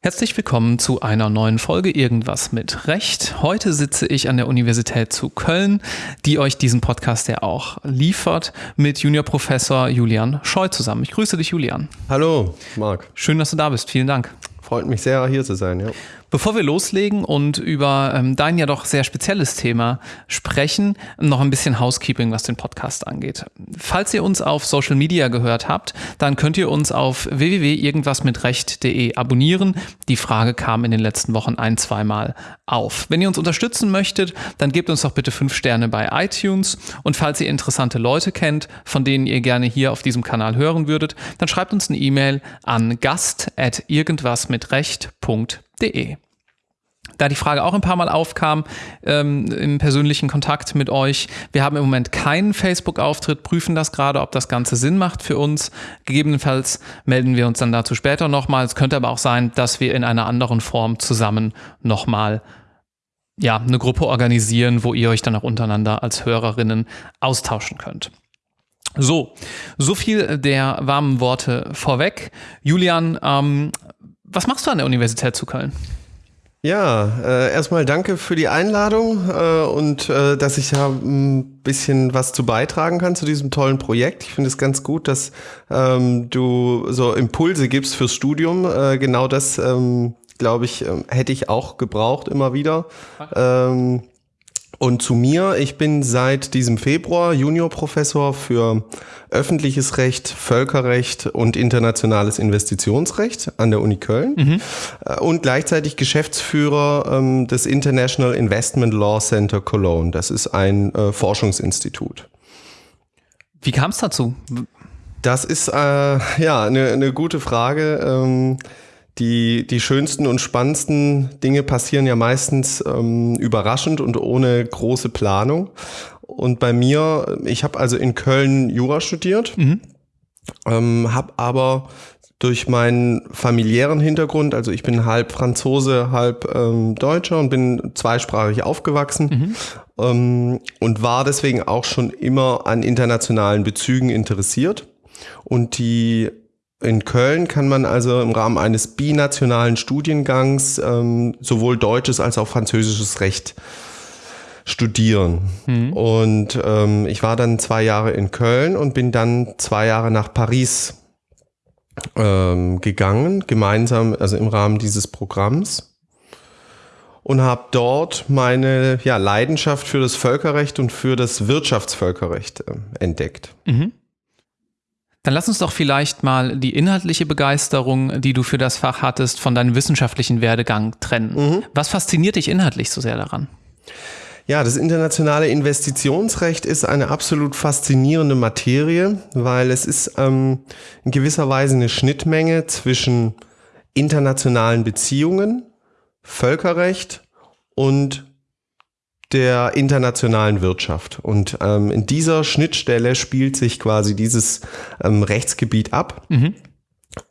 Herzlich willkommen zu einer neuen Folge Irgendwas mit Recht. Heute sitze ich an der Universität zu Köln, die euch diesen Podcast ja auch liefert, mit Juniorprofessor Julian Scheu zusammen. Ich grüße dich, Julian. Hallo, Marc. Schön, dass du da bist. Vielen Dank. Freut mich sehr, hier zu sein, ja. Bevor wir loslegen und über ähm, dein ja doch sehr spezielles Thema sprechen, noch ein bisschen Housekeeping, was den Podcast angeht. Falls ihr uns auf Social Media gehört habt, dann könnt ihr uns auf www.irgendwasmitrecht.de abonnieren. Die Frage kam in den letzten Wochen ein, zweimal auf. Wenn ihr uns unterstützen möchtet, dann gebt uns doch bitte fünf Sterne bei iTunes. Und falls ihr interessante Leute kennt, von denen ihr gerne hier auf diesem Kanal hören würdet, dann schreibt uns eine E-Mail an gast.irgendwasmitrecht.de www.ftf.de. Da die Frage auch ein paar Mal aufkam ähm, im persönlichen Kontakt mit euch, wir haben im Moment keinen Facebook-Auftritt, prüfen das gerade, ob das Ganze Sinn macht für uns. Gegebenenfalls melden wir uns dann dazu später nochmal. Es könnte aber auch sein, dass wir in einer anderen Form zusammen nochmal ja, eine Gruppe organisieren, wo ihr euch dann auch untereinander als Hörerinnen austauschen könnt. So, so viel der warmen Worte vorweg. Julian, ähm, was machst du an der Universität zu Köln? Ja, äh, erstmal danke für die Einladung äh, und äh, dass ich da ein bisschen was zu beitragen kann zu diesem tollen Projekt. Ich finde es ganz gut, dass ähm, du so Impulse gibst fürs Studium. Äh, genau das, ähm, glaube ich, ähm, hätte ich auch gebraucht immer wieder. Ähm, und zu mir, ich bin seit diesem Februar Juniorprofessor für öffentliches Recht, Völkerrecht und internationales Investitionsrecht an der Uni Köln mhm. Äh, und gleichzeitig Geschäftsführer ähm, des International Investment Law Center Cologne. Das ist ein äh, Forschungsinstitut. Wie kam es dazu? Das ist äh, ja eine, eine gute Frage. Ähm, die, die schönsten und spannendsten Dinge passieren ja meistens ähm, überraschend und ohne große Planung. Und bei mir, ich habe also in Köln Jura studiert, mhm. ähm, habe aber durch meinen familiären Hintergrund, also ich bin halb Franzose, halb ähm, Deutscher und bin zweisprachig aufgewachsen mhm. ähm, und war deswegen auch schon immer an internationalen Bezügen interessiert. Und die in Köln kann man also im Rahmen eines binationalen Studiengangs ähm, sowohl deutsches als auch französisches Recht studieren. Mhm. Und ähm, ich war dann zwei Jahre in Köln und bin dann zwei Jahre nach Paris ähm, gegangen, gemeinsam, also im Rahmen dieses Programms. Und habe dort meine ja, Leidenschaft für das Völkerrecht und für das Wirtschaftsvölkerrecht äh, entdeckt. Mhm. Dann lass uns doch vielleicht mal die inhaltliche Begeisterung, die du für das Fach hattest, von deinem wissenschaftlichen Werdegang trennen. Mhm. Was fasziniert dich inhaltlich so sehr daran? Ja, das internationale Investitionsrecht ist eine absolut faszinierende Materie, weil es ist ähm, in gewisser Weise eine Schnittmenge zwischen internationalen Beziehungen, Völkerrecht und der internationalen Wirtschaft. Und ähm, in dieser Schnittstelle spielt sich quasi dieses ähm, Rechtsgebiet ab. Mhm.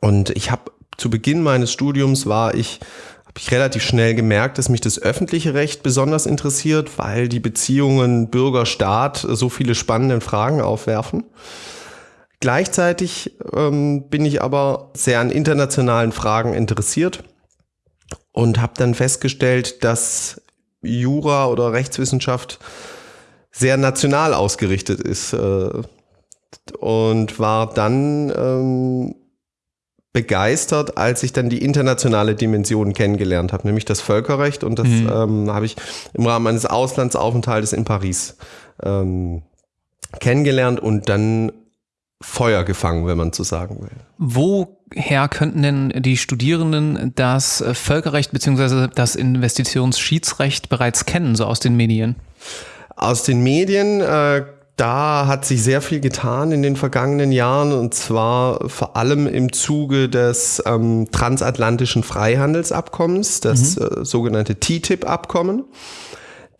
Und ich habe zu Beginn meines Studiums war ich habe ich relativ schnell gemerkt, dass mich das öffentliche Recht besonders interessiert, weil die Beziehungen Bürger-Staat so viele spannende Fragen aufwerfen. Gleichzeitig ähm, bin ich aber sehr an internationalen Fragen interessiert und habe dann festgestellt, dass Jura oder Rechtswissenschaft sehr national ausgerichtet ist äh, und war dann ähm, begeistert, als ich dann die internationale Dimension kennengelernt habe, nämlich das Völkerrecht und das mhm. ähm, habe ich im Rahmen eines Auslandsaufenthaltes in Paris ähm, kennengelernt und dann Feuer gefangen, wenn man so sagen will. Woher könnten denn die Studierenden das Völkerrecht bzw. das Investitionsschiedsrecht bereits kennen, so aus den Medien? Aus den Medien, äh, da hat sich sehr viel getan in den vergangenen Jahren und zwar vor allem im Zuge des ähm, transatlantischen Freihandelsabkommens, das mhm. äh, sogenannte TTIP-Abkommen.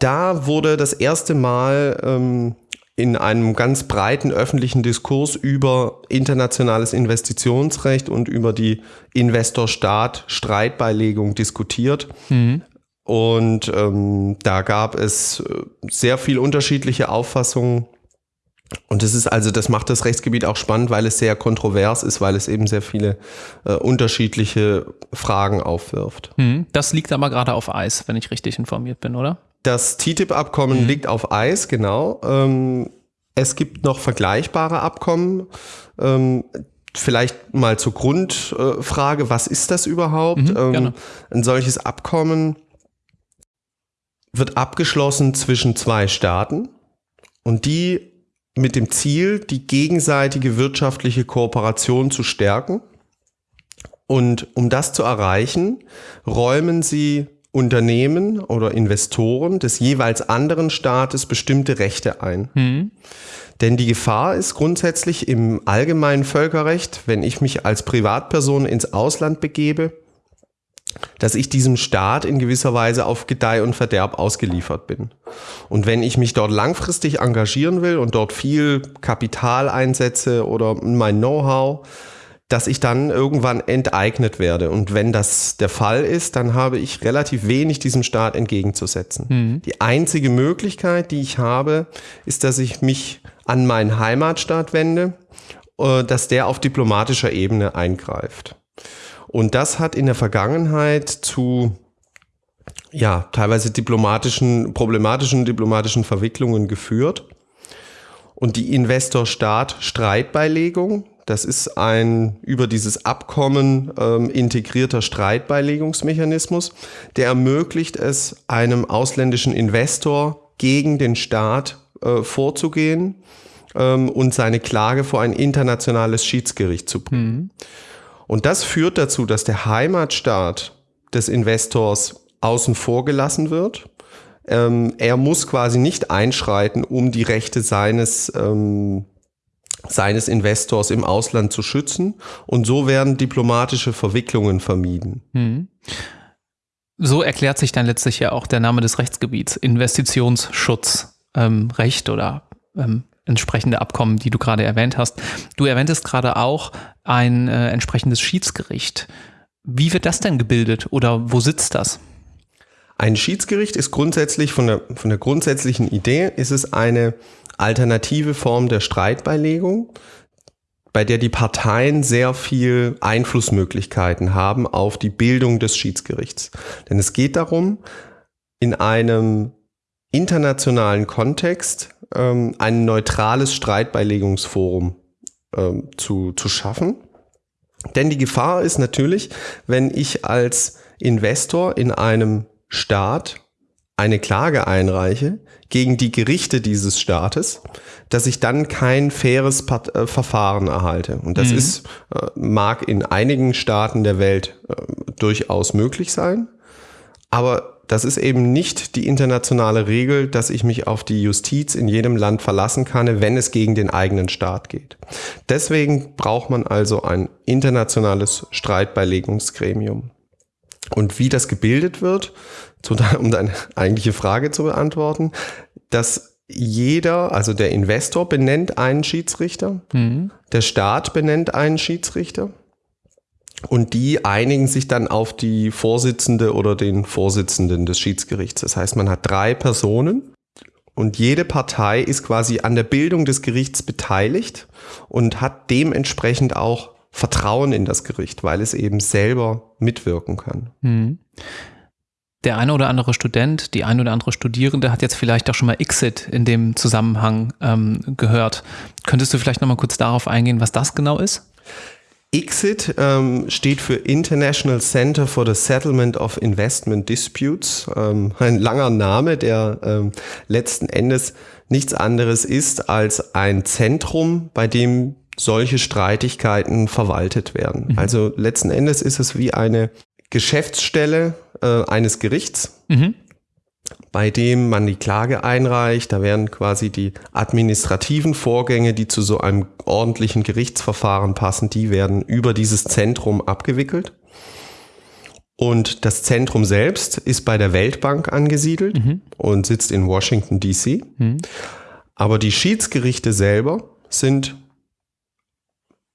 Da wurde das erste Mal ähm, in einem ganz breiten öffentlichen Diskurs über internationales Investitionsrecht und über die Investor-Staat-Streitbeilegung diskutiert. Mhm. Und ähm, da gab es äh, sehr viel unterschiedliche Auffassungen. Und das ist also, das macht das Rechtsgebiet auch spannend, weil es sehr kontrovers ist, weil es eben sehr viele äh, unterschiedliche Fragen aufwirft. Hm, das liegt aber gerade auf Eis, wenn ich richtig informiert bin, oder? Das TTIP-Abkommen mhm. liegt auf Eis, genau. Ähm, es gibt noch vergleichbare Abkommen. Ähm, vielleicht mal zur Grundfrage, was ist das überhaupt? Mhm, ähm, ein solches Abkommen wird abgeschlossen zwischen zwei Staaten und die mit dem Ziel, die gegenseitige wirtschaftliche Kooperation zu stärken. Und um das zu erreichen, räumen sie Unternehmen oder Investoren des jeweils anderen Staates bestimmte Rechte ein. Mhm. Denn die Gefahr ist grundsätzlich im allgemeinen Völkerrecht, wenn ich mich als Privatperson ins Ausland begebe, dass ich diesem Staat in gewisser Weise auf Gedeih und Verderb ausgeliefert bin. Und wenn ich mich dort langfristig engagieren will und dort viel Kapital einsetze oder mein Know-how, dass ich dann irgendwann enteignet werde. Und wenn das der Fall ist, dann habe ich relativ wenig diesem Staat entgegenzusetzen. Mhm. Die einzige Möglichkeit, die ich habe, ist, dass ich mich an meinen Heimatstaat wende, äh, dass der auf diplomatischer Ebene eingreift. Und das hat in der Vergangenheit zu ja, teilweise diplomatischen, problematischen diplomatischen Verwicklungen geführt. Und die Investor-Staat-Streitbeilegung, das ist ein über dieses Abkommen ähm, integrierter Streitbeilegungsmechanismus, der ermöglicht es, einem ausländischen Investor gegen den Staat äh, vorzugehen ähm, und seine Klage vor ein internationales Schiedsgericht zu bringen. Mhm. Und das führt dazu, dass der Heimatstaat des Investors außen vor gelassen wird. Ähm, er muss quasi nicht einschreiten, um die Rechte seines ähm, seines Investors im Ausland zu schützen. Und so werden diplomatische Verwicklungen vermieden. Mhm. So erklärt sich dann letztlich ja auch der Name des Rechtsgebiets, Investitionsschutzrecht ähm, oder ähm, entsprechende Abkommen, die du gerade erwähnt hast. Du erwähntest gerade auch ein äh, entsprechendes Schiedsgericht. Wie wird das denn gebildet oder wo sitzt das? Ein Schiedsgericht ist grundsätzlich von der, von der grundsätzlichen Idee, ist es eine alternative Form der Streitbeilegung, bei der die Parteien sehr viel Einflussmöglichkeiten haben auf die Bildung des Schiedsgerichts. Denn es geht darum, in einem internationalen Kontext ähm, ein neutrales Streitbeilegungsforum ähm, zu, zu schaffen. Denn die Gefahr ist natürlich, wenn ich als Investor in einem Staat eine Klage einreiche gegen die Gerichte dieses Staates, dass ich dann kein faires Part äh, Verfahren erhalte. Und das mhm. ist, äh, mag in einigen Staaten der Welt äh, durchaus möglich sein, aber das ist eben nicht die internationale Regel, dass ich mich auf die Justiz in jedem Land verlassen kann, wenn es gegen den eigenen Staat geht. Deswegen braucht man also ein internationales Streitbeilegungsgremium. Und wie das gebildet wird, um deine eigentliche Frage zu beantworten, dass jeder, also der Investor benennt einen Schiedsrichter, mhm. der Staat benennt einen Schiedsrichter und die einigen sich dann auf die Vorsitzende oder den Vorsitzenden des Schiedsgerichts. Das heißt, man hat drei Personen und jede Partei ist quasi an der Bildung des Gerichts beteiligt und hat dementsprechend auch Vertrauen in das Gericht, weil es eben selber mitwirken kann. Mhm. Der eine oder andere Student, die eine oder andere Studierende hat jetzt vielleicht auch schon mal Exit in dem Zusammenhang ähm, gehört. Könntest du vielleicht noch mal kurz darauf eingehen, was das genau ist? ICSID ähm, steht für International Center for the Settlement of Investment Disputes. Ähm, ein langer Name, der ähm, letzten Endes nichts anderes ist als ein Zentrum, bei dem solche Streitigkeiten verwaltet werden. Mhm. Also letzten Endes ist es wie eine Geschäftsstelle äh, eines Gerichts, mhm. bei dem man die Klage einreicht. Da werden quasi die administrativen Vorgänge, die zu so einem ordentlichen Gerichtsverfahren passen, die werden über dieses Zentrum abgewickelt. Und das Zentrum selbst ist bei der Weltbank angesiedelt mhm. und sitzt in Washington, DC. Mhm. Aber die Schiedsgerichte selber sind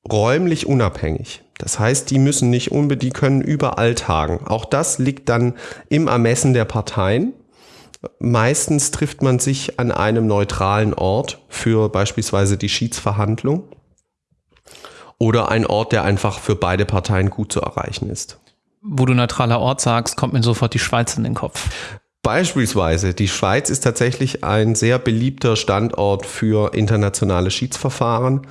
räumlich unabhängig. Das heißt, die müssen nicht unbedingt, die können überall tagen. Auch das liegt dann im Ermessen der Parteien. Meistens trifft man sich an einem neutralen Ort für beispielsweise die Schiedsverhandlung oder ein Ort, der einfach für beide Parteien gut zu erreichen ist. Wo du neutraler Ort sagst, kommt mir sofort die Schweiz in den Kopf. Beispielsweise, die Schweiz ist tatsächlich ein sehr beliebter Standort für internationale Schiedsverfahren.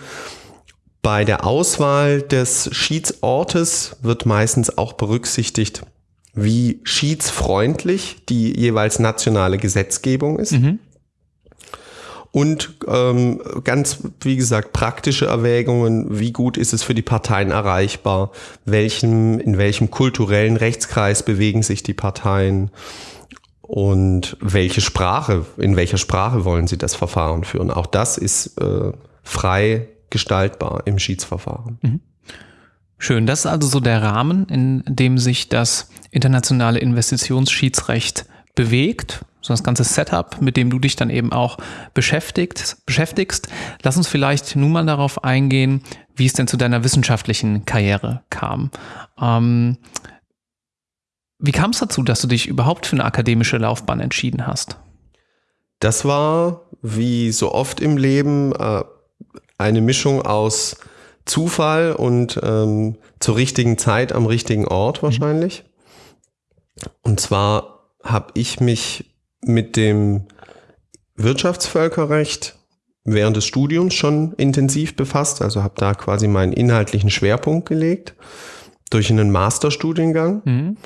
Bei der Auswahl des Schiedsortes wird meistens auch berücksichtigt, wie schiedsfreundlich die jeweils nationale Gesetzgebung ist. Mhm. Und ähm, ganz, wie gesagt, praktische Erwägungen, wie gut ist es für die Parteien erreichbar, welchem, in welchem kulturellen Rechtskreis bewegen sich die Parteien und welche Sprache, in welcher Sprache wollen sie das Verfahren führen. Auch das ist äh, frei gestaltbar im Schiedsverfahren. Mhm. Schön, das ist also so der Rahmen, in dem sich das internationale Investitionsschiedsrecht bewegt, so das ganze Setup, mit dem du dich dann eben auch beschäftigst, beschäftigst. Lass uns vielleicht nun mal darauf eingehen, wie es denn zu deiner wissenschaftlichen Karriere kam. Ähm, wie kam es dazu, dass du dich überhaupt für eine akademische Laufbahn entschieden hast? Das war, wie so oft im Leben, äh, eine Mischung aus Zufall und ähm, zur richtigen Zeit am richtigen Ort wahrscheinlich. Und zwar habe ich mich mit dem Wirtschaftsvölkerrecht während des Studiums schon intensiv befasst, also habe da quasi meinen inhaltlichen Schwerpunkt gelegt durch einen Masterstudiengang mhm.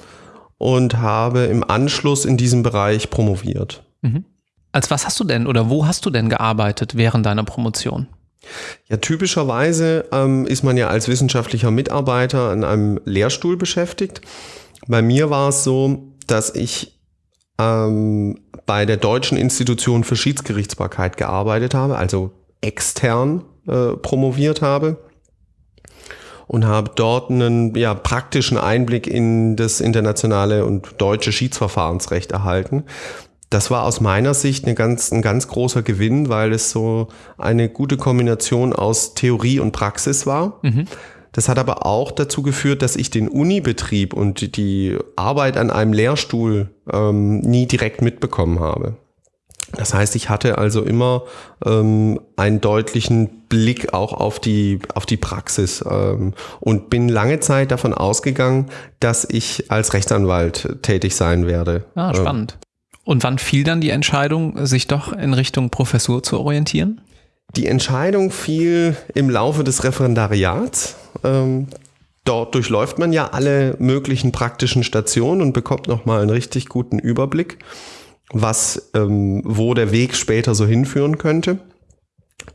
und habe im Anschluss in diesem Bereich promoviert. Mhm. Als was hast du denn oder wo hast du denn gearbeitet während deiner Promotion? Ja, typischerweise ähm, ist man ja als wissenschaftlicher Mitarbeiter an einem Lehrstuhl beschäftigt. Bei mir war es so, dass ich ähm, bei der Deutschen Institution für Schiedsgerichtsbarkeit gearbeitet habe, also extern äh, promoviert habe und habe dort einen ja, praktischen Einblick in das internationale und deutsche Schiedsverfahrensrecht erhalten das war aus meiner Sicht eine ganz, ein ganz großer Gewinn, weil es so eine gute Kombination aus Theorie und Praxis war. Mhm. Das hat aber auch dazu geführt, dass ich den Unibetrieb und die Arbeit an einem Lehrstuhl ähm, nie direkt mitbekommen habe. Das heißt, ich hatte also immer ähm, einen deutlichen Blick auch auf die, auf die Praxis ähm, und bin lange Zeit davon ausgegangen, dass ich als Rechtsanwalt tätig sein werde. Ah, spannend. Und wann fiel dann die Entscheidung, sich doch in Richtung Professur zu orientieren? Die Entscheidung fiel im Laufe des Referendariats. Ähm, dort durchläuft man ja alle möglichen praktischen Stationen und bekommt nochmal einen richtig guten Überblick, was, ähm, wo der Weg später so hinführen könnte.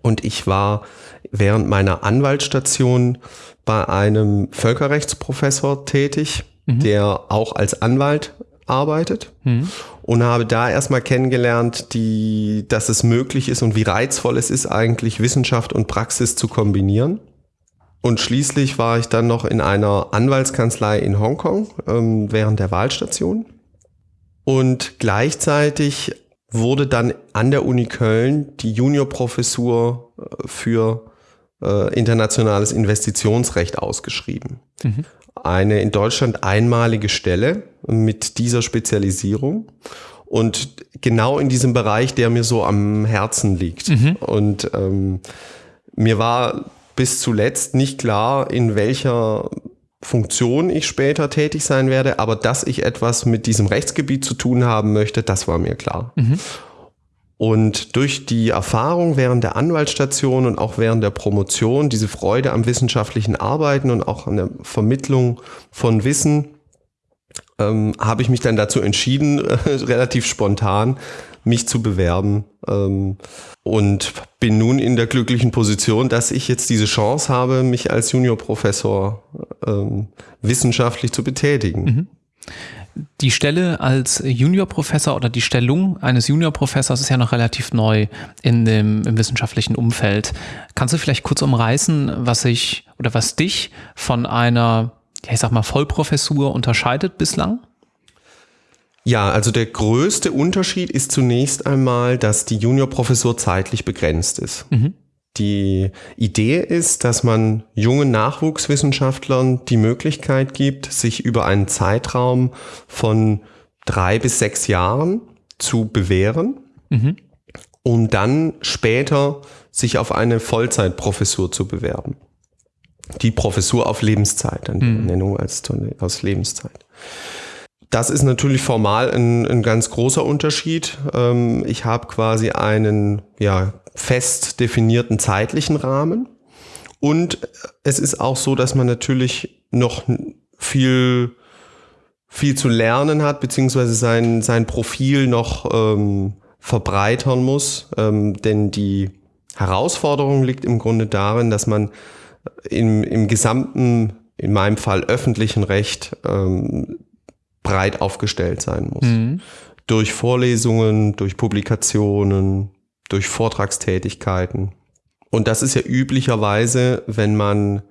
Und ich war während meiner Anwaltsstation bei einem Völkerrechtsprofessor tätig, mhm. der auch als Anwalt arbeitet mhm. und habe da erstmal kennengelernt, die, dass es möglich ist und wie reizvoll es ist, eigentlich Wissenschaft und Praxis zu kombinieren. Und schließlich war ich dann noch in einer Anwaltskanzlei in Hongkong ähm, während der Wahlstation. Und gleichzeitig wurde dann an der Uni Köln die Juniorprofessur äh, für äh, internationales Investitionsrecht ausgeschrieben. Mhm eine in Deutschland einmalige Stelle mit dieser Spezialisierung und genau in diesem Bereich, der mir so am Herzen liegt. Mhm. Und ähm, mir war bis zuletzt nicht klar, in welcher Funktion ich später tätig sein werde, aber dass ich etwas mit diesem Rechtsgebiet zu tun haben möchte, das war mir klar. Mhm. Und durch die Erfahrung während der Anwaltsstation und auch während der Promotion, diese Freude am wissenschaftlichen Arbeiten und auch an der Vermittlung von Wissen, ähm, habe ich mich dann dazu entschieden, äh, relativ spontan mich zu bewerben ähm, und bin nun in der glücklichen Position, dass ich jetzt diese Chance habe, mich als Juniorprofessor ähm, wissenschaftlich zu betätigen. Mhm. Die Stelle als Juniorprofessor oder die Stellung eines Juniorprofessors ist ja noch relativ neu in dem, im wissenschaftlichen Umfeld. Kannst du vielleicht kurz umreißen, was sich oder was dich von einer, ich sag mal, Vollprofessur unterscheidet bislang? Ja, also der größte Unterschied ist zunächst einmal, dass die Juniorprofessur zeitlich begrenzt ist. Mhm. Die Idee ist, dass man jungen Nachwuchswissenschaftlern die Möglichkeit gibt, sich über einen Zeitraum von drei bis sechs Jahren zu bewähren, mhm. um dann später sich auf eine Vollzeitprofessur zu bewerben. Die Professur auf Lebenszeit, eine mhm. Nennung als, aus Lebenszeit. Das ist natürlich formal ein, ein ganz großer Unterschied. Ähm, ich habe quasi einen ja, fest definierten zeitlichen Rahmen. Und es ist auch so, dass man natürlich noch viel, viel zu lernen hat, beziehungsweise sein, sein Profil noch ähm, verbreitern muss. Ähm, denn die Herausforderung liegt im Grunde darin, dass man im, im gesamten, in meinem Fall öffentlichen Recht, ähm, breit aufgestellt sein muss. Mhm. Durch Vorlesungen, durch Publikationen, durch Vortragstätigkeiten. Und das ist ja üblicherweise, wenn man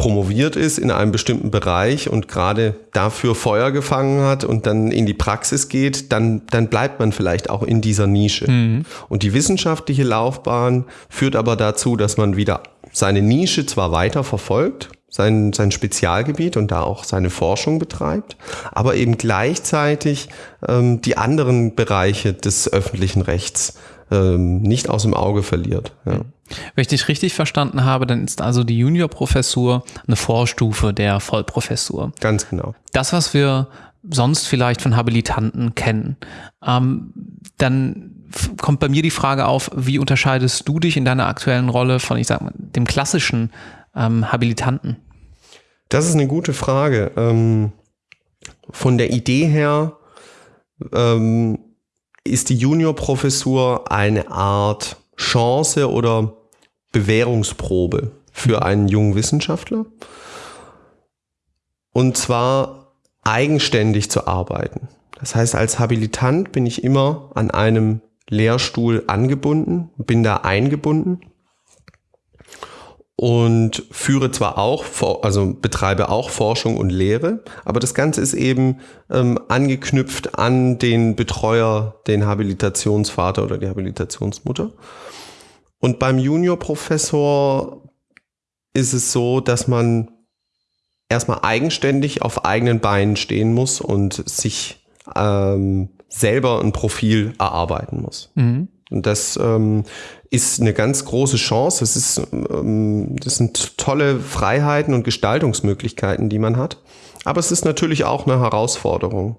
promoviert ist in einem bestimmten Bereich und gerade dafür Feuer gefangen hat und dann in die Praxis geht, dann, dann bleibt man vielleicht auch in dieser Nische. Mhm. Und die wissenschaftliche Laufbahn führt aber dazu, dass man wieder seine Nische zwar weiter verfolgt, sein, sein Spezialgebiet und da auch seine Forschung betreibt, aber eben gleichzeitig ähm, die anderen Bereiche des öffentlichen Rechts ähm, nicht aus dem Auge verliert. Ja. Wenn ich dich richtig verstanden habe, dann ist also die Juniorprofessur eine Vorstufe der Vollprofessur. Ganz genau. Das, was wir sonst vielleicht von Habilitanten kennen, ähm, dann kommt bei mir die Frage auf, wie unterscheidest du dich in deiner aktuellen Rolle von, ich sag mal, dem klassischen ähm, Habilitanten? Das ist eine gute Frage. Ähm, von der Idee her ähm, ist die Juniorprofessur eine Art Chance oder Bewährungsprobe für einen jungen Wissenschaftler. Und zwar eigenständig zu arbeiten. Das heißt, als Habilitant bin ich immer an einem Lehrstuhl angebunden, bin da eingebunden und führe zwar auch, also betreibe auch Forschung und Lehre, aber das Ganze ist eben ähm, angeknüpft an den Betreuer, den Habilitationsvater oder die Habilitationsmutter. Und beim Juniorprofessor ist es so, dass man erstmal eigenständig auf eigenen Beinen stehen muss und sich ähm, selber ein Profil erarbeiten muss. Mhm. Und das ähm, ist eine ganz große Chance. Das, ist, ähm, das sind tolle Freiheiten und Gestaltungsmöglichkeiten, die man hat. Aber es ist natürlich auch eine Herausforderung,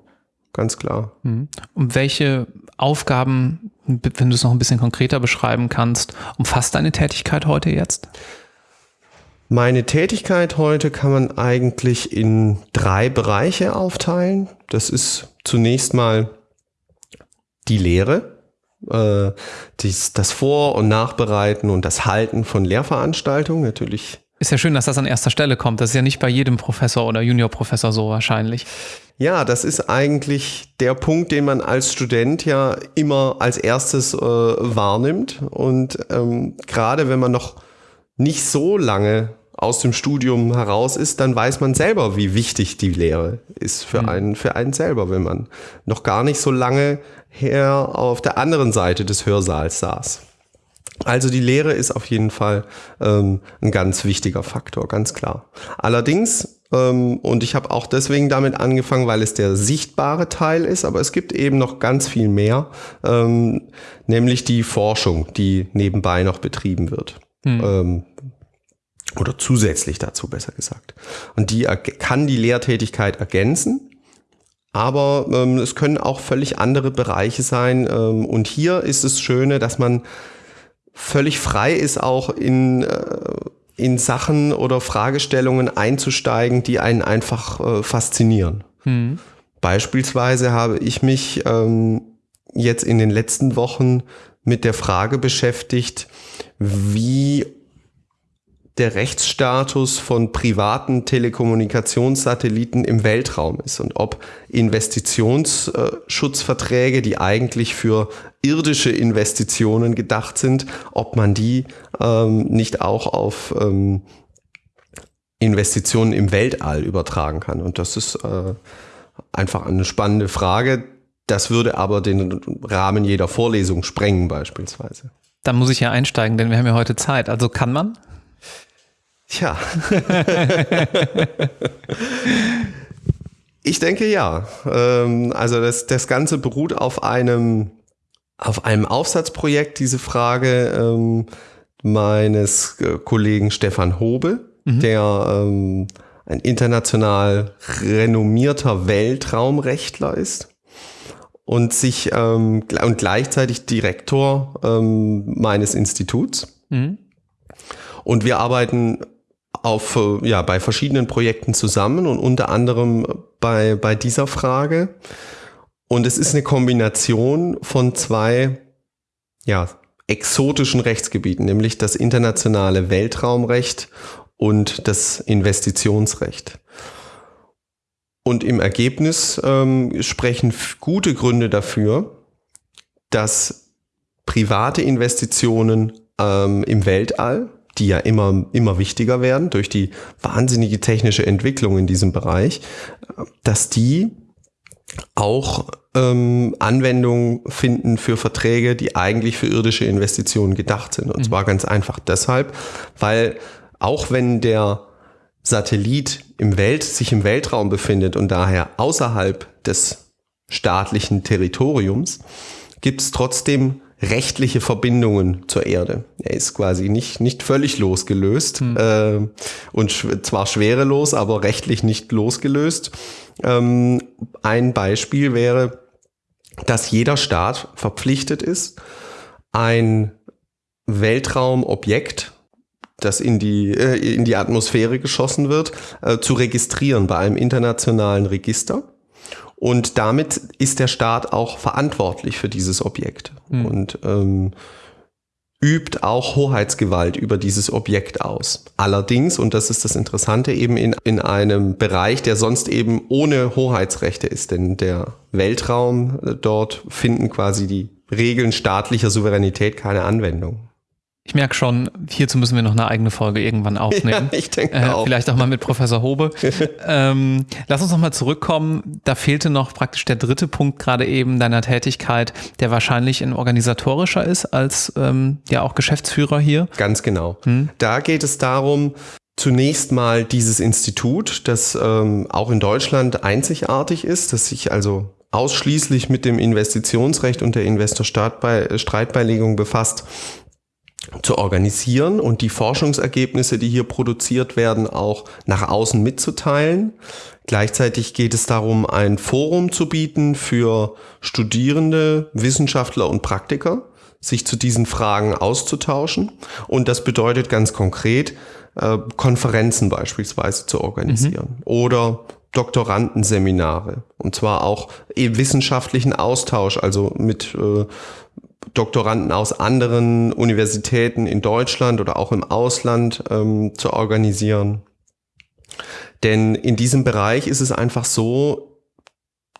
ganz klar. Mhm. Und welche Aufgaben, wenn du es noch ein bisschen konkreter beschreiben kannst, umfasst deine Tätigkeit heute jetzt? Meine Tätigkeit heute kann man eigentlich in drei Bereiche aufteilen. Das ist zunächst mal die Lehre äh, dies, das Vor- und Nachbereiten und das Halten von Lehrveranstaltungen natürlich. Ist ja schön, dass das an erster Stelle kommt. Das ist ja nicht bei jedem Professor oder Juniorprofessor so wahrscheinlich. Ja, das ist eigentlich der Punkt, den man als Student ja immer als erstes äh, wahrnimmt. Und ähm, gerade wenn man noch nicht so lange aus dem Studium heraus ist, dann weiß man selber, wie wichtig die Lehre ist für mhm. einen, für einen selber, wenn man noch gar nicht so lange her auf der anderen Seite des Hörsaals saß. Also die Lehre ist auf jeden Fall ähm, ein ganz wichtiger Faktor, ganz klar. Allerdings, ähm, und ich habe auch deswegen damit angefangen, weil es der sichtbare Teil ist, aber es gibt eben noch ganz viel mehr, ähm, nämlich die Forschung, die nebenbei noch betrieben wird. Hm. Oder zusätzlich dazu besser gesagt. Und die kann die Lehrtätigkeit ergänzen aber ähm, es können auch völlig andere Bereiche sein. Ähm, und hier ist es Schöne, dass man völlig frei ist, auch in, äh, in Sachen oder Fragestellungen einzusteigen, die einen einfach äh, faszinieren. Mhm. Beispielsweise habe ich mich ähm, jetzt in den letzten Wochen mit der Frage beschäftigt, wie der Rechtsstatus von privaten Telekommunikationssatelliten im Weltraum ist und ob Investitionsschutzverträge, die eigentlich für irdische Investitionen gedacht sind, ob man die ähm, nicht auch auf ähm, Investitionen im Weltall übertragen kann. Und das ist äh, einfach eine spannende Frage. Das würde aber den Rahmen jeder Vorlesung sprengen beispielsweise. Da muss ich ja einsteigen, denn wir haben ja heute Zeit. Also kann man? Tja. ich denke ja. Ähm, also das, das Ganze beruht auf einem, auf einem Aufsatzprojekt, diese Frage ähm, meines äh, Kollegen Stefan Hobe, mhm. der ähm, ein international renommierter Weltraumrechtler ist und sich ähm, und gleichzeitig Direktor ähm, meines Instituts. Mhm. Und wir arbeiten auf, äh, ja, bei verschiedenen Projekten zusammen und unter anderem bei, bei dieser Frage. Und es ist eine Kombination von zwei, ja, exotischen Rechtsgebieten, nämlich das internationale Weltraumrecht und das Investitionsrecht. Und im Ergebnis ähm, sprechen gute Gründe dafür, dass private Investitionen ähm, im Weltall, die ja immer, immer wichtiger werden durch die wahnsinnige technische Entwicklung in diesem Bereich, dass die auch ähm, Anwendung finden für Verträge, die eigentlich für irdische Investitionen gedacht sind. Und mhm. zwar ganz einfach deshalb, weil auch wenn der Satellit im Welt, sich im Weltraum befindet und daher außerhalb des staatlichen Territoriums, gibt es trotzdem rechtliche Verbindungen zur Erde. Er ist quasi nicht, nicht völlig losgelöst hm. äh, und sch zwar schwerelos, aber rechtlich nicht losgelöst. Ähm, ein Beispiel wäre, dass jeder Staat verpflichtet ist, ein Weltraumobjekt das in die, äh, in die Atmosphäre geschossen wird, äh, zu registrieren bei einem internationalen Register. Und damit ist der Staat auch verantwortlich für dieses Objekt mhm. und ähm, übt auch Hoheitsgewalt über dieses Objekt aus. Allerdings, und das ist das Interessante, eben in, in einem Bereich, der sonst eben ohne Hoheitsrechte ist, denn der Weltraum, äh, dort finden quasi die Regeln staatlicher Souveränität keine Anwendung. Ich merke schon, hierzu müssen wir noch eine eigene Folge irgendwann aufnehmen. Ja, ich denke äh, auch. Vielleicht auch mal mit Professor Hobe. ähm, lass uns noch mal zurückkommen. Da fehlte noch praktisch der dritte Punkt gerade eben deiner Tätigkeit, der wahrscheinlich ein organisatorischer ist als ähm, ja auch Geschäftsführer hier. Ganz genau. Hm? Da geht es darum, zunächst mal dieses Institut, das ähm, auch in Deutschland einzigartig ist, das sich also ausschließlich mit dem Investitionsrecht und der Investor-Streitbeilegung befasst, zu organisieren und die Forschungsergebnisse, die hier produziert werden, auch nach außen mitzuteilen. Gleichzeitig geht es darum, ein Forum zu bieten für Studierende, Wissenschaftler und Praktiker, sich zu diesen Fragen auszutauschen. Und das bedeutet ganz konkret, äh, Konferenzen beispielsweise zu organisieren mhm. oder Doktorandenseminare und zwar auch wissenschaftlichen Austausch, also mit äh, Doktoranden aus anderen Universitäten in Deutschland oder auch im Ausland ähm, zu organisieren. Denn in diesem Bereich ist es einfach so,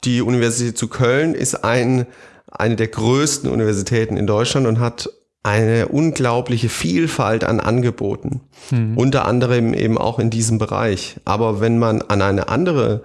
die Universität zu Köln ist ein, eine der größten Universitäten in Deutschland und hat eine unglaubliche Vielfalt an Angeboten. Mhm. Unter anderem eben auch in diesem Bereich. Aber wenn man an eine andere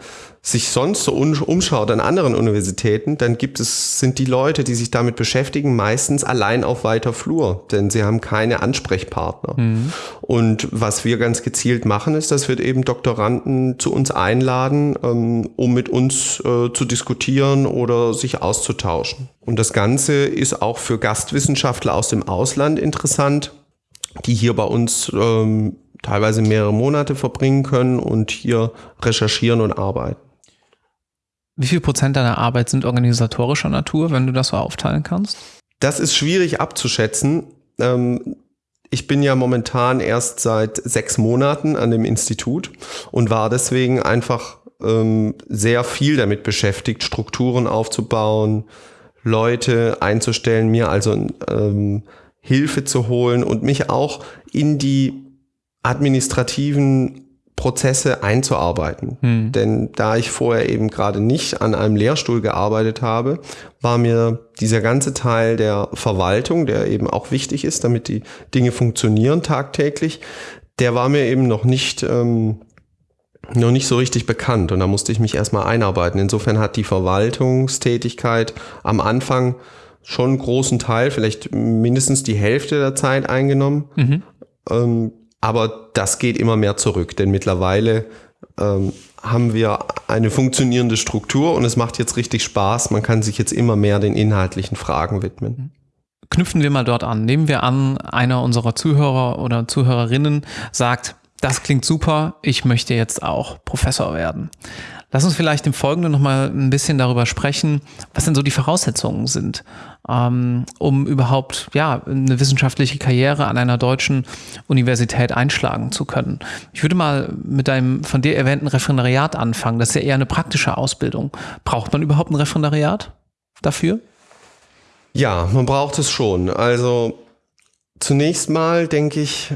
sich sonst so umschaut an anderen Universitäten, dann gibt es, sind die Leute, die sich damit beschäftigen, meistens allein auf weiter Flur, denn sie haben keine Ansprechpartner. Mhm. Und was wir ganz gezielt machen, ist, dass wir eben Doktoranden zu uns einladen, ähm, um mit uns äh, zu diskutieren oder sich auszutauschen. Und das Ganze ist auch für Gastwissenschaftler aus dem Ausland interessant, die hier bei uns ähm, teilweise mehrere Monate verbringen können und hier recherchieren und arbeiten. Wie viel Prozent deiner Arbeit sind organisatorischer Natur, wenn du das so aufteilen kannst? Das ist schwierig abzuschätzen. Ähm, ich bin ja momentan erst seit sechs Monaten an dem Institut und war deswegen einfach ähm, sehr viel damit beschäftigt, Strukturen aufzubauen, Leute einzustellen, mir also ähm, Hilfe zu holen und mich auch in die administrativen Prozesse einzuarbeiten. Hm. Denn da ich vorher eben gerade nicht an einem Lehrstuhl gearbeitet habe, war mir dieser ganze Teil der Verwaltung, der eben auch wichtig ist, damit die Dinge funktionieren tagtäglich, der war mir eben noch nicht, ähm, noch nicht so richtig bekannt. Und da musste ich mich erstmal einarbeiten. Insofern hat die Verwaltungstätigkeit am Anfang schon einen großen Teil, vielleicht mindestens die Hälfte der Zeit eingenommen. Mhm. Ähm, aber das geht immer mehr zurück, denn mittlerweile ähm, haben wir eine funktionierende Struktur und es macht jetzt richtig Spaß. Man kann sich jetzt immer mehr den inhaltlichen Fragen widmen. Knüpfen wir mal dort an. Nehmen wir an, einer unserer Zuhörer oder Zuhörerinnen sagt, das klingt super, ich möchte jetzt auch Professor werden. Lass uns vielleicht im Folgenden nochmal ein bisschen darüber sprechen, was denn so die Voraussetzungen sind, um überhaupt ja, eine wissenschaftliche Karriere an einer deutschen Universität einschlagen zu können. Ich würde mal mit deinem von dir erwähnten Referendariat anfangen. Das ist ja eher eine praktische Ausbildung. Braucht man überhaupt ein Referendariat dafür? Ja, man braucht es schon. Also zunächst mal denke ich,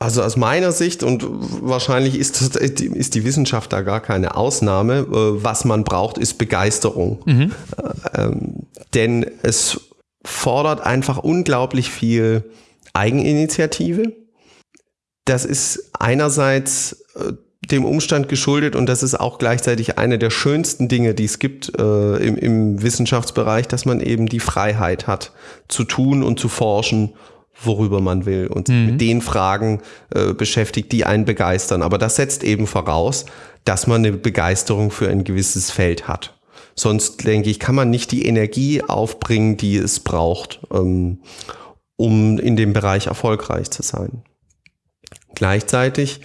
also aus meiner Sicht, und wahrscheinlich ist, das, ist die Wissenschaft da gar keine Ausnahme, äh, was man braucht, ist Begeisterung. Mhm. Ähm, denn es fordert einfach unglaublich viel Eigeninitiative. Das ist einerseits äh, dem Umstand geschuldet und das ist auch gleichzeitig eine der schönsten Dinge, die es gibt äh, im, im Wissenschaftsbereich, dass man eben die Freiheit hat, zu tun und zu forschen worüber man will und mhm. mit den Fragen äh, beschäftigt, die einen begeistern. Aber das setzt eben voraus, dass man eine Begeisterung für ein gewisses Feld hat. Sonst, denke ich, kann man nicht die Energie aufbringen, die es braucht, ähm, um in dem Bereich erfolgreich zu sein. Gleichzeitig,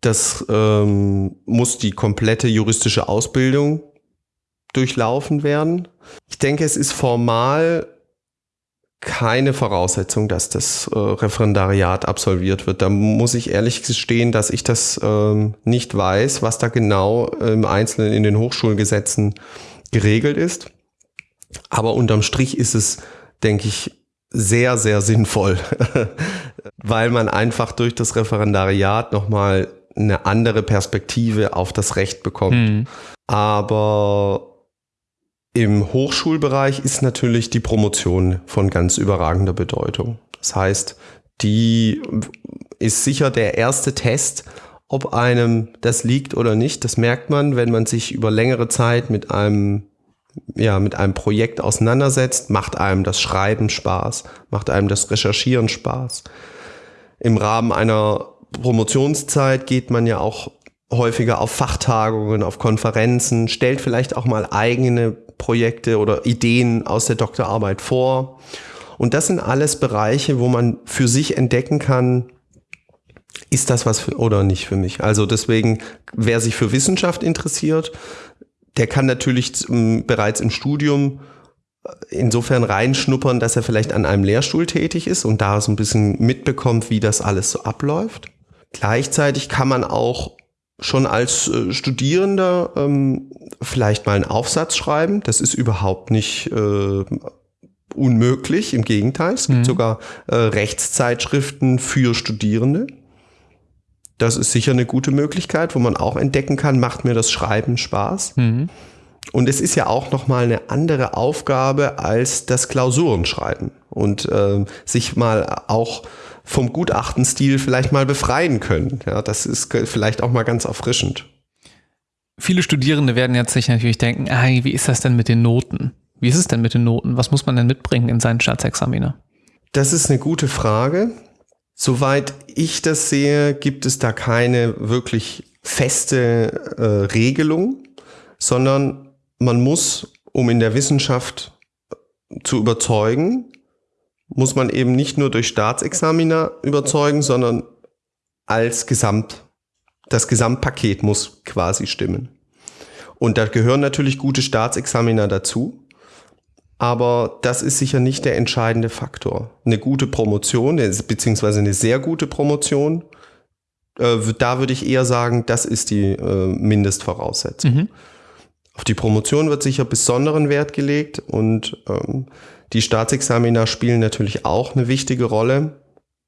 das ähm, muss die komplette juristische Ausbildung durchlaufen werden. Ich denke, es ist formal keine Voraussetzung, dass das äh, Referendariat absolviert wird. Da muss ich ehrlich gestehen, dass ich das ähm, nicht weiß, was da genau im Einzelnen in den Hochschulgesetzen geregelt ist. Aber unterm Strich ist es, denke ich, sehr, sehr sinnvoll, weil man einfach durch das Referendariat nochmal eine andere Perspektive auf das Recht bekommt. Mhm. Aber im Hochschulbereich ist natürlich die Promotion von ganz überragender Bedeutung. Das heißt, die ist sicher der erste Test, ob einem das liegt oder nicht. Das merkt man, wenn man sich über längere Zeit mit einem ja, mit einem Projekt auseinandersetzt, macht einem das Schreiben Spaß, macht einem das Recherchieren Spaß. Im Rahmen einer Promotionszeit geht man ja auch häufiger auf Fachtagungen, auf Konferenzen, stellt vielleicht auch mal eigene Projekte oder Ideen aus der Doktorarbeit vor. Und das sind alles Bereiche, wo man für sich entdecken kann, ist das was für, oder nicht für mich. Also deswegen, wer sich für Wissenschaft interessiert, der kann natürlich bereits im Studium äh, insofern reinschnuppern, dass er vielleicht an einem Lehrstuhl tätig ist und da so ein bisschen mitbekommt, wie das alles so abläuft. Gleichzeitig kann man auch schon als äh, Studierender ähm, vielleicht mal einen Aufsatz schreiben. Das ist überhaupt nicht äh, unmöglich. Im Gegenteil, es gibt mhm. sogar äh, Rechtszeitschriften für Studierende. Das ist sicher eine gute Möglichkeit, wo man auch entdecken kann, macht mir das Schreiben Spaß. Mhm. Und es ist ja auch nochmal eine andere Aufgabe als das Klausurenschreiben und äh, sich mal auch vom Gutachtenstil vielleicht mal befreien können. Ja, das ist vielleicht auch mal ganz erfrischend. Viele Studierende werden jetzt sich natürlich denken, hey, wie ist das denn mit den Noten? Wie ist es denn mit den Noten? Was muss man denn mitbringen in seinen Staatsexaminer? Das ist eine gute Frage. Soweit ich das sehe, gibt es da keine wirklich feste äh, Regelung, sondern man muss, um in der Wissenschaft zu überzeugen, muss man eben nicht nur durch Staatsexaminer überzeugen, sondern als Gesamt. Das Gesamtpaket muss quasi stimmen. Und da gehören natürlich gute Staatsexaminer dazu. Aber das ist sicher nicht der entscheidende Faktor. Eine gute Promotion, beziehungsweise eine sehr gute Promotion, äh, da würde ich eher sagen, das ist die äh, Mindestvoraussetzung. Mhm. Auf die Promotion wird sicher besonderen Wert gelegt und ähm, die Staatsexamina spielen natürlich auch eine wichtige Rolle,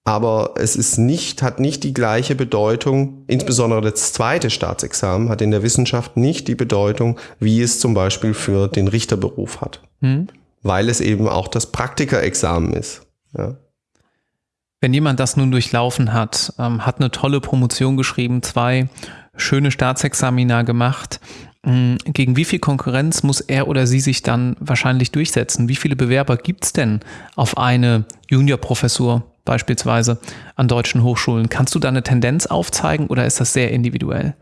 aber es ist nicht, hat nicht die gleiche Bedeutung, insbesondere das zweite Staatsexamen hat in der Wissenschaft nicht die Bedeutung, wie es zum Beispiel für den Richterberuf hat. Hm. Weil es eben auch das Praktikerexamen ist. Ja. Wenn jemand das nun durchlaufen hat, ähm, hat eine tolle Promotion geschrieben, zwei schöne Staatsexamina gemacht, gegen wie viel Konkurrenz muss er oder sie sich dann wahrscheinlich durchsetzen? Wie viele Bewerber gibt es denn auf eine Juniorprofessur beispielsweise an deutschen Hochschulen? Kannst du da eine Tendenz aufzeigen oder ist das sehr individuell?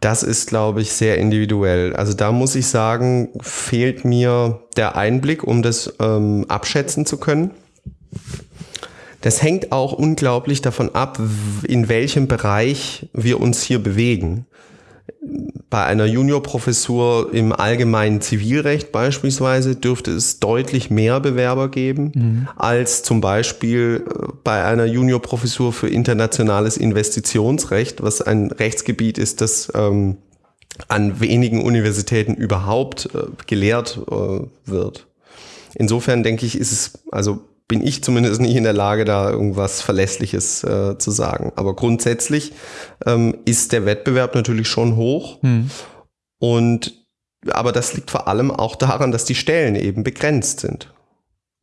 Das ist, glaube ich, sehr individuell. Also da muss ich sagen, fehlt mir der Einblick, um das ähm, abschätzen zu können. Das hängt auch unglaublich davon ab, in welchem Bereich wir uns hier bewegen. Bei einer Juniorprofessur im allgemeinen Zivilrecht beispielsweise dürfte es deutlich mehr Bewerber geben mhm. als zum Beispiel äh, bei einer Juniorprofessur für internationales Investitionsrecht, was ein Rechtsgebiet ist, das ähm, an wenigen Universitäten überhaupt äh, gelehrt äh, wird. Insofern denke ich, ist es also bin ich zumindest nicht in der Lage, da irgendwas Verlässliches äh, zu sagen. Aber grundsätzlich ähm, ist der Wettbewerb natürlich schon hoch. Hm. Und aber das liegt vor allem auch daran, dass die Stellen eben begrenzt sind.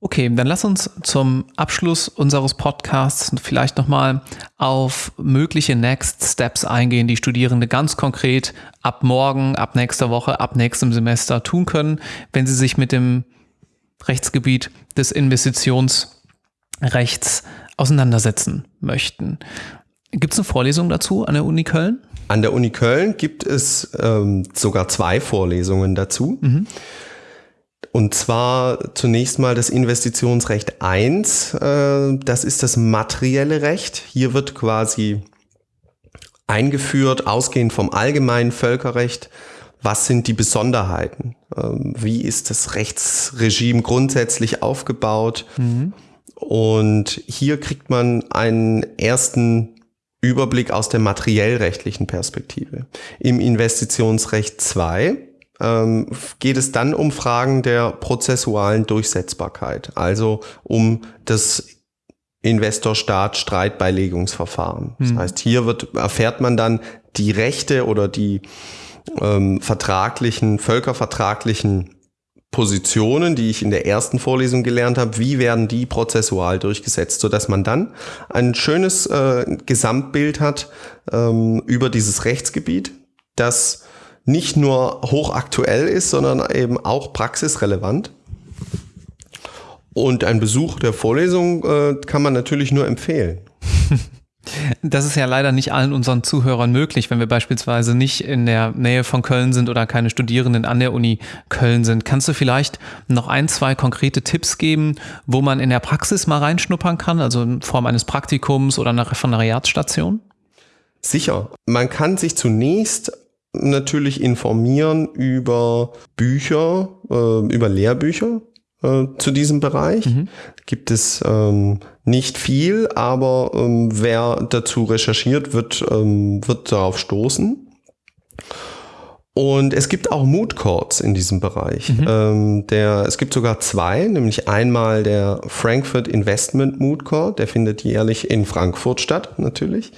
Okay, dann lass uns zum Abschluss unseres Podcasts vielleicht nochmal auf mögliche Next Steps eingehen, die Studierende ganz konkret ab morgen, ab nächster Woche, ab nächstem Semester tun können, wenn sie sich mit dem Rechtsgebiet des Investitionsrechts auseinandersetzen möchten. Gibt es eine Vorlesung dazu an der Uni Köln? An der Uni Köln gibt es ähm, sogar zwei Vorlesungen dazu. Mhm. Und zwar zunächst mal das Investitionsrecht 1. Äh, das ist das materielle Recht. Hier wird quasi eingeführt, ausgehend vom allgemeinen Völkerrecht, was sind die Besonderheiten? Ähm, wie ist das Rechtsregime grundsätzlich aufgebaut? Mhm. Und hier kriegt man einen ersten Überblick aus der materiellrechtlichen Perspektive. Im Investitionsrecht 2 ähm, geht es dann um Fragen der prozessualen Durchsetzbarkeit, also um das Investor-Staat-Streitbeilegungsverfahren. Das mhm. heißt, hier wird, erfährt man dann die Rechte oder die ähm, vertraglichen, völkervertraglichen Positionen, die ich in der ersten Vorlesung gelernt habe, wie werden die prozessual durchgesetzt, so dass man dann ein schönes äh, Gesamtbild hat ähm, über dieses Rechtsgebiet, das nicht nur hochaktuell ist, sondern eben auch praxisrelevant. Und ein Besuch der Vorlesung äh, kann man natürlich nur empfehlen. Das ist ja leider nicht allen unseren Zuhörern möglich, wenn wir beispielsweise nicht in der Nähe von Köln sind oder keine Studierenden an der Uni Köln sind. Kannst du vielleicht noch ein, zwei konkrete Tipps geben, wo man in der Praxis mal reinschnuppern kann, also in Form eines Praktikums oder einer Referendariatsstation? Sicher. Man kann sich zunächst natürlich informieren über Bücher, äh, über Lehrbücher äh, zu diesem Bereich. Mhm. Gibt es ähm, nicht viel, aber ähm, wer dazu recherchiert, wird, ähm, wird darauf stoßen. Und es gibt auch Mood Courts in diesem Bereich. Mhm. Ähm, der, es gibt sogar zwei, nämlich einmal der Frankfurt Investment Mood Court, der findet jährlich in Frankfurt statt, natürlich.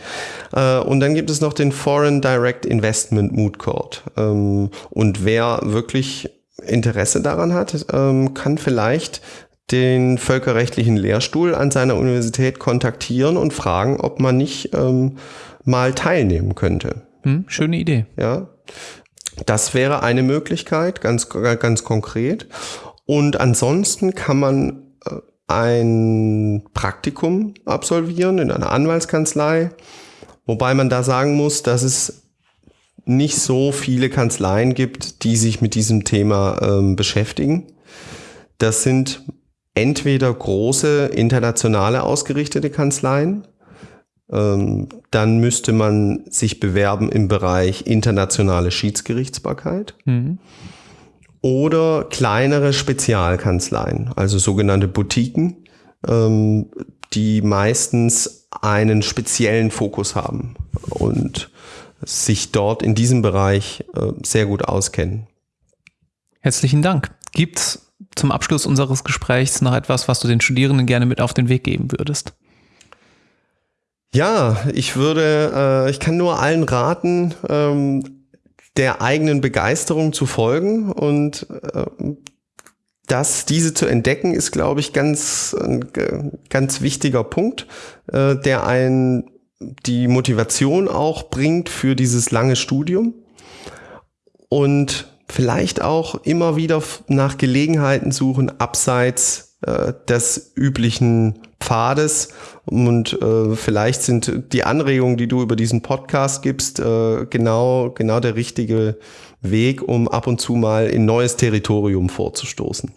Äh, und dann gibt es noch den Foreign Direct Investment Mood Court. Ähm, und wer wirklich Interesse daran hat, ähm, kann vielleicht den völkerrechtlichen Lehrstuhl an seiner Universität kontaktieren und fragen, ob man nicht ähm, mal teilnehmen könnte. Hm, schöne Idee. Ja, das wäre eine Möglichkeit, ganz, ganz konkret. Und ansonsten kann man äh, ein Praktikum absolvieren in einer Anwaltskanzlei, wobei man da sagen muss, dass es nicht so viele Kanzleien gibt, die sich mit diesem Thema ähm, beschäftigen. Das sind entweder große internationale ausgerichtete Kanzleien, ähm, dann müsste man sich bewerben im Bereich internationale Schiedsgerichtsbarkeit. Mhm. Oder kleinere Spezialkanzleien, also sogenannte Boutiquen, ähm, die meistens einen speziellen Fokus haben und sich dort in diesem Bereich äh, sehr gut auskennen. Herzlichen Dank. Gibt es zum Abschluss unseres Gesprächs noch etwas, was du den Studierenden gerne mit auf den Weg geben würdest? Ja, ich würde, äh, ich kann nur allen raten, ähm, der eigenen Begeisterung zu folgen und äh, das, diese zu entdecken, ist, glaube ich, ganz, ein ganz wichtiger Punkt, äh, der einen die Motivation auch bringt für dieses lange Studium. und vielleicht auch immer wieder nach Gelegenheiten suchen, abseits äh, des üblichen Pfades. Und äh, vielleicht sind die Anregungen, die du über diesen Podcast gibst, äh, genau, genau der richtige Weg, um ab und zu mal in neues Territorium vorzustoßen.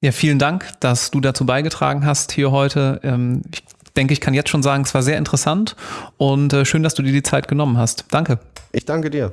Ja, vielen Dank, dass du dazu beigetragen hast hier heute. Ähm, ich denke, ich kann jetzt schon sagen, es war sehr interessant und äh, schön, dass du dir die Zeit genommen hast. Danke. Ich danke dir.